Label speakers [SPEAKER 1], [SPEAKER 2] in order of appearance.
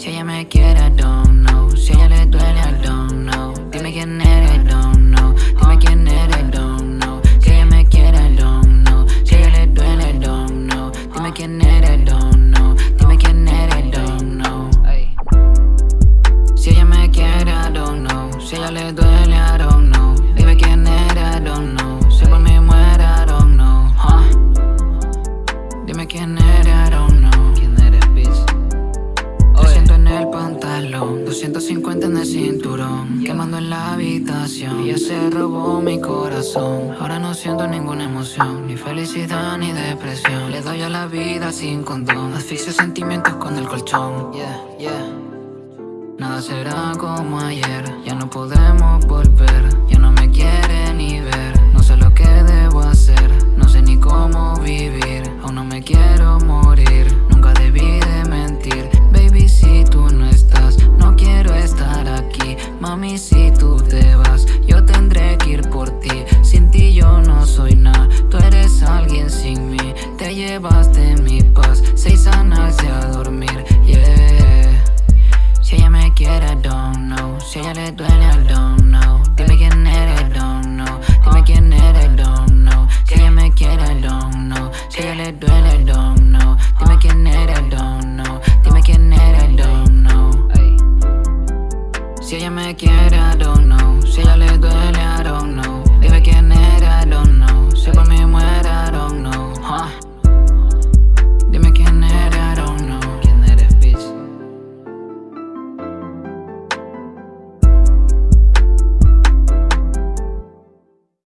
[SPEAKER 1] Si ella me quiere, I don't know Si ella le duele, I don't know Dime quién eres, I don't know Dime quién eres, I don't know Si ella me quiere, I don't know Si ella le duele, I don't know Dime quién eres, I don't know Dime quién eres, I don't know Si ella me quiere, I don't know Si ella le duele, I don't know Dime quién eres, I don't know Si por mí muere, I don't know? Dime quién eres, I don't know
[SPEAKER 2] ¿Quién eres, bitch?
[SPEAKER 1] 300 en el pantalón, 250 en el cinturón Quemando en la habitación. Ella se robó mi corazón. Ahora no siento ninguna emoción Ni felicidad ni depresión. Le doy a la vida sin condón Asfixio sentimientos con el colchón. Yeah, yeah. Nada será como ayer Ya no podemos volver Mami, si tú te vas Yo tendré que ir por ti. Sin ti yo no soy nada Tú eres alguien sin mí. Te llevaste mi paz Seis sanarse a dormir, yeah. Si ella me quiere, I don't know. Si ella le duele, ella me quiere adornar.